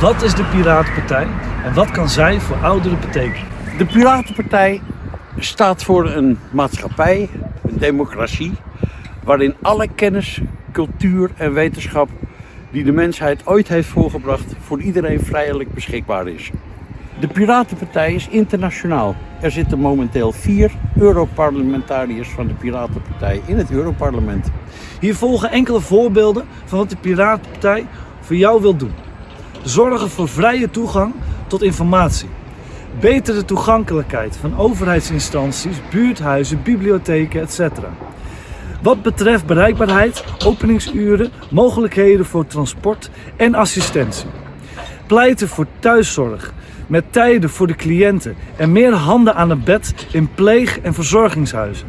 Wat is de Piratenpartij en wat kan zij voor ouderen betekenen? De Piratenpartij staat voor een maatschappij, een democratie, waarin alle kennis, cultuur en wetenschap die de mensheid ooit heeft voorgebracht voor iedereen vrijelijk beschikbaar is. De Piratenpartij is internationaal. Er zitten momenteel vier Europarlementariërs van de Piratenpartij in het Europarlement. Hier volgen enkele voorbeelden van wat de Piratenpartij voor jou wil doen. Zorgen voor vrije toegang tot informatie. Betere toegankelijkheid van overheidsinstanties, buurthuizen, bibliotheken, etc. Wat betreft bereikbaarheid, openingsuren, mogelijkheden voor transport en assistentie. Pleiten voor thuiszorg, met tijden voor de cliënten en meer handen aan het bed in pleeg- en verzorgingshuizen.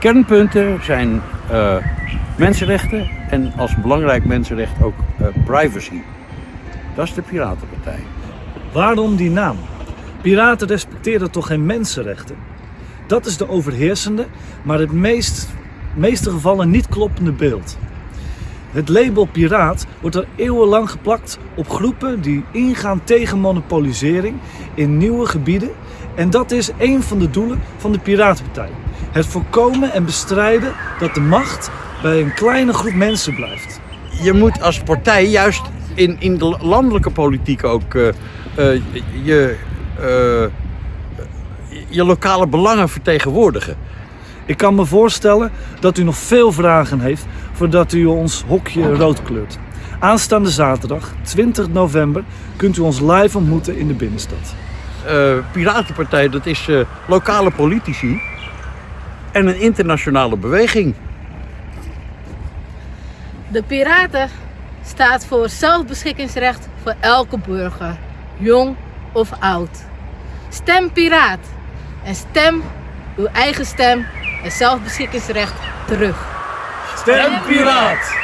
Kernpunten zijn eh, mensenrechten en als belangrijk mensenrecht ook eh, privacy. Dat is de Piratenpartij. Waarom die naam? Piraten respecteren toch geen mensenrechten? Dat is de overheersende, maar het meest, meeste gevallen niet kloppende beeld. Het label piraat wordt al eeuwenlang geplakt op groepen die ingaan tegen monopolisering in nieuwe gebieden. En dat is een van de doelen van de Piratenpartij. Het voorkomen en bestrijden dat de macht bij een kleine groep mensen blijft. Je moet als partij juist in, in de landelijke politiek ook eh, eh, je, eh, je lokale belangen vertegenwoordigen. Ik kan me voorstellen dat u nog veel vragen heeft voordat u ons hokje rood kleurt. Aanstaande zaterdag, 20 november, kunt u ons live ontmoeten in de binnenstad. Eh, Piratenpartij, dat is eh, lokale politici en een internationale beweging. De Piraten staat voor zelfbeschikkingsrecht voor elke burger, jong of oud. Stem Piraat en stem uw eigen stem en zelfbeschikkingsrecht terug. Stem Piraat!